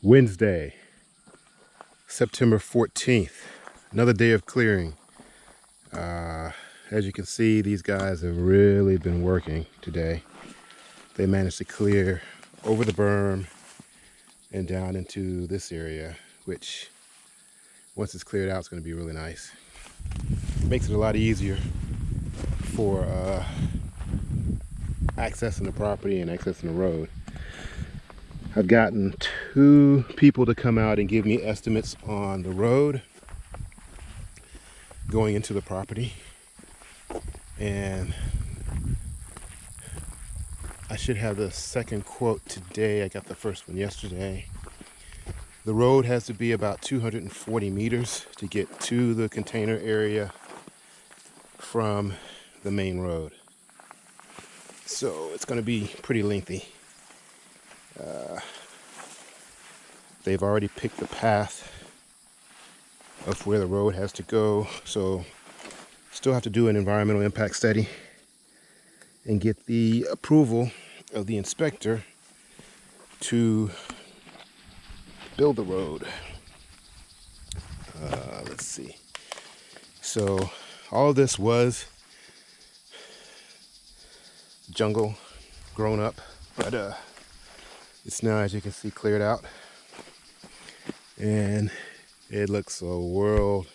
Wednesday, September 14th, another day of clearing. Uh, as you can see, these guys have really been working today. They managed to clear over the berm and down into this area, which once it's cleared out, it's going to be really nice. Makes it a lot easier for uh, accessing the property and accessing the road. I've gotten two people to come out and give me estimates on the road going into the property. And I should have the second quote today. I got the first one yesterday. The road has to be about 240 meters to get to the container area from the main road. So it's going to be pretty lengthy. Uh, they've already picked the path of where the road has to go. So still have to do an environmental impact study and get the approval of the inspector to build the road. Uh, let's see. So all this was jungle grown up, but uh, it's now, as you can see, cleared out. And it looks a world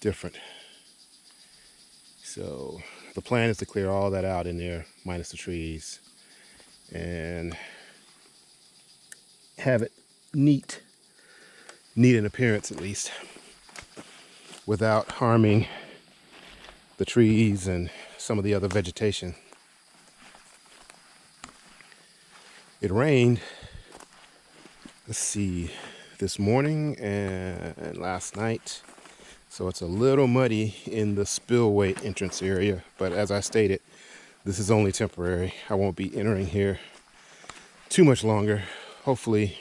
different. So the plan is to clear all that out in there, minus the trees, and have it neat, neat in appearance at least, without harming the trees and some of the other vegetation. It rained. Let's see this morning and last night. So it's a little muddy in the spillway entrance area but as I stated this is only temporary. I won't be entering here too much longer. Hopefully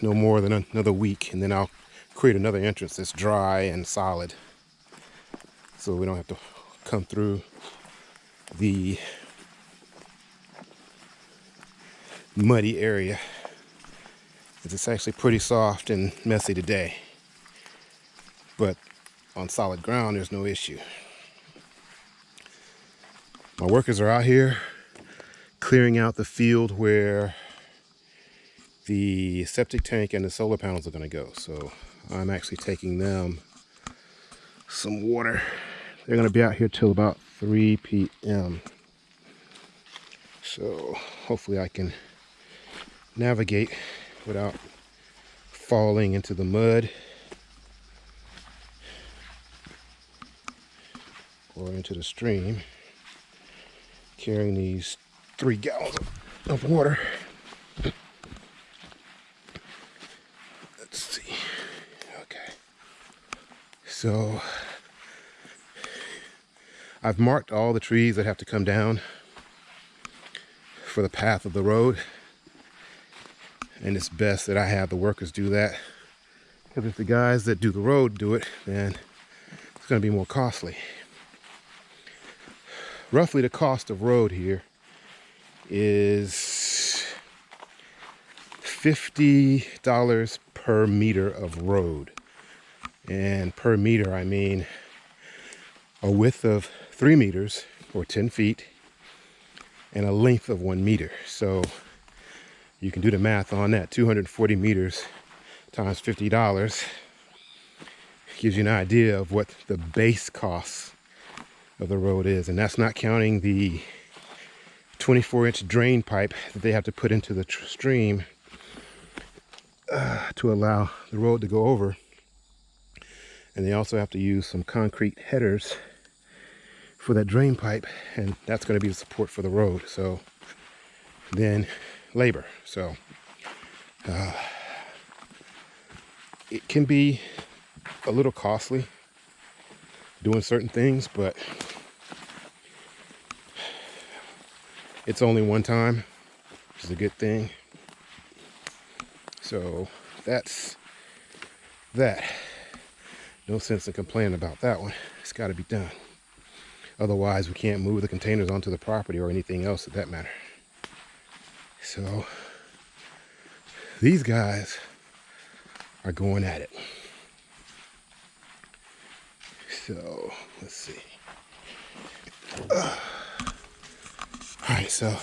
no more than another week and then I'll create another entrance that's dry and solid. So we don't have to come through the muddy area. It's actually pretty soft and messy today. But on solid ground, there's no issue. My workers are out here clearing out the field where the septic tank and the solar panels are going to go. So I'm actually taking them some water. They're going to be out here till about 3 p.m. So hopefully I can navigate without falling into the mud or into the stream carrying these three gallons of water. Let's see. Okay. So I've marked all the trees that have to come down for the path of the road and it's best that I have the workers do that. Because if the guys that do the road do it then it's going to be more costly. Roughly the cost of road here is $50 per meter of road. And per meter I mean a width of three meters or 10 feet and a length of one meter. So you can do the math on that. 240 meters times $50 gives you an idea of what the base cost of the road is. And that's not counting the 24 inch drain pipe that they have to put into the stream uh, to allow the road to go over. And they also have to use some concrete headers for that drain pipe and that's going to be the support for the road. So then labor. So uh, it can be a little costly doing certain things, but it's only one time, which is a good thing. So that's that. No sense in complaining about that one. It's got to be done. Otherwise, we can't move the containers onto the property or anything else of that matter. So these guys are going at it. So let's see. Uh, all right, so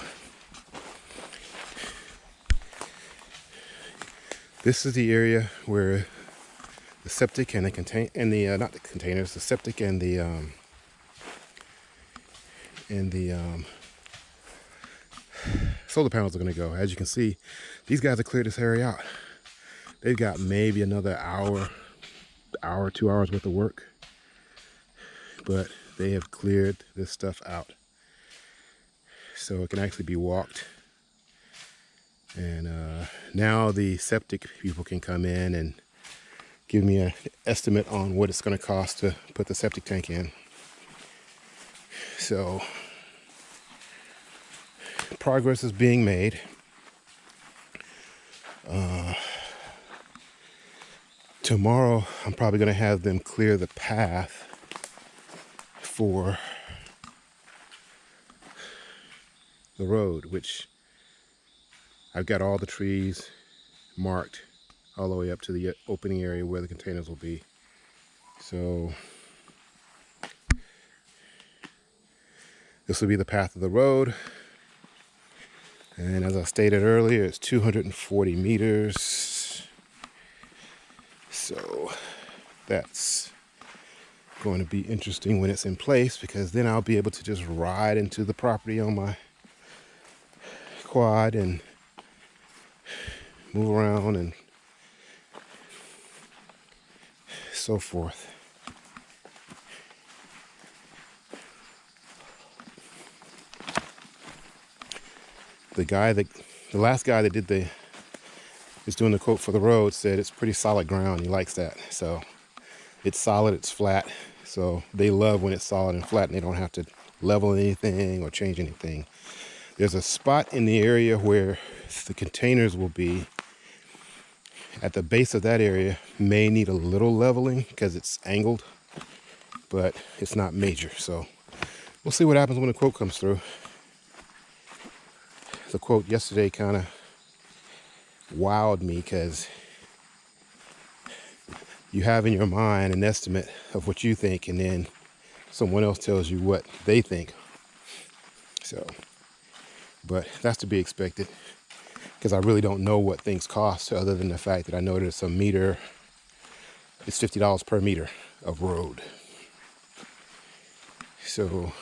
this is the area where the septic and the contain and the uh, not the containers, the septic and the um, and the um, solar panels are going to go. As you can see, these guys have cleared this area out. They've got maybe another hour, hour, two hours worth of work, but they have cleared this stuff out. So it can actually be walked. And uh, now the septic people can come in and give me an estimate on what it's going to cost to put the septic tank in. So progress is being made. Uh, tomorrow, I'm probably going to have them clear the path for the road, which I've got all the trees marked all the way up to the opening area where the containers will be. So this will be the path of the road. And as I stated earlier, it's 240 meters. So that's going to be interesting when it's in place because then I'll be able to just ride into the property on my quad and move around and so forth. The guy that the last guy that did the is doing the quote for the road said it's pretty solid ground. He likes that. So it's solid, it's flat. So they love when it's solid and flat and they don't have to level anything or change anything. There's a spot in the area where the containers will be at the base of that area may need a little leveling because it's angled, but it's not major. So we'll see what happens when the quote comes through the quote yesterday kind of wowed me because you have in your mind an estimate of what you think and then someone else tells you what they think. So but that's to be expected because I really don't know what things cost other than the fact that I know it's a meter it's $50 per meter of road. So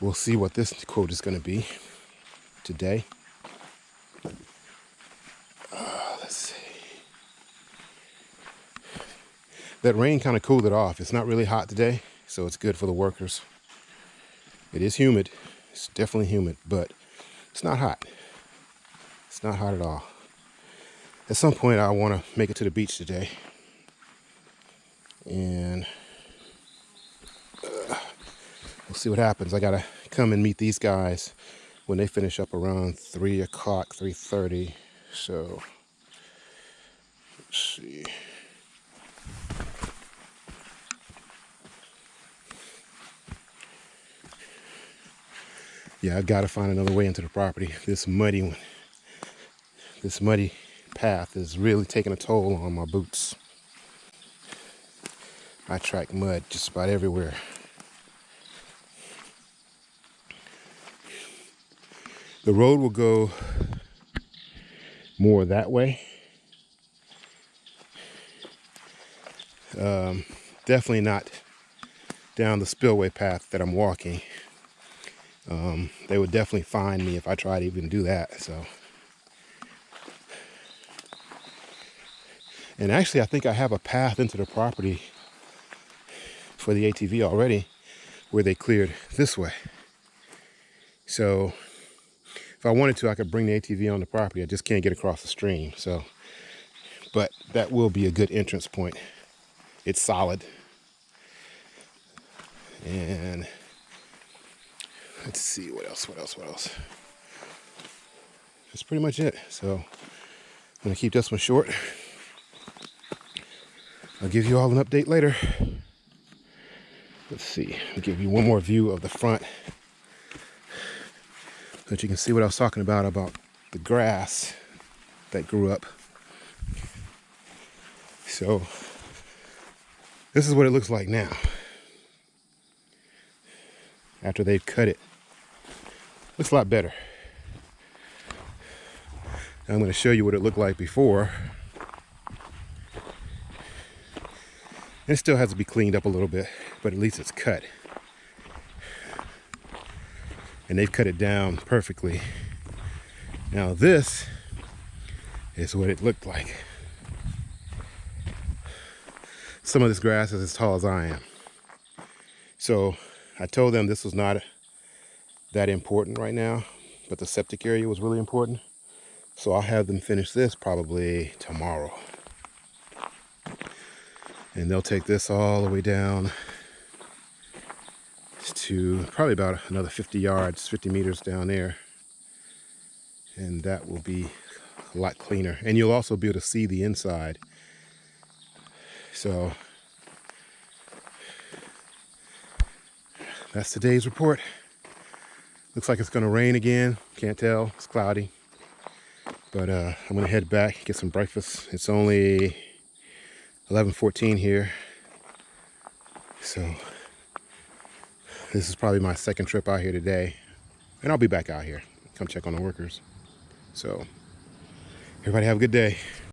we'll see what this quote is going to be today. Uh, let's see. That rain kind of cooled it off. It's not really hot today, so it's good for the workers. It is humid. It's definitely humid, but it's not hot. It's not hot at all. At some point, I want to make it to the beach today. And uh, we'll see what happens. I got to come and meet these guys when they finish up around 3 o'clock, 3.30. So, let's see. Yeah, I've got to find another way into the property. This muddy one, this muddy path is really taking a toll on my boots. I track mud just about everywhere. The road will go more that way. Um, definitely not down the spillway path that I'm walking. Um, they would definitely find me if I tried to even do that. So, and actually, I think I have a path into the property for the ATV already, where they cleared this way. So if I wanted to, I could bring the ATV on the property. I just can't get across the stream. So, but that will be a good entrance point. It's solid. And let's see what else, what else, what else. That's pretty much it. So I'm gonna keep this one short. I'll give you all an update later. Let's see, I'll give you one more view of the front that you can see what I was talking about about the grass that grew up. So this is what it looks like now. After they've cut it. Looks a lot better. I'm going to show you what it looked like before. It still has to be cleaned up a little bit, but at least it's cut. And they've cut it down perfectly. Now this is what it looked like. Some of this grass is as tall as I am. So I told them this was not that important right now, but the septic area was really important. So I'll have them finish this probably tomorrow and they'll take this all the way down to probably about another 50 yards 50 meters down there. And that will be a lot cleaner. And you'll also be able to see the inside. So that's today's report. Looks like it's going to rain again. Can't tell. It's cloudy. But uh, I'm gonna head back get some breakfast. It's only 11:14 here. So this is probably my second trip out here today. And I'll be back out here. Come check on the workers. So everybody have a good day.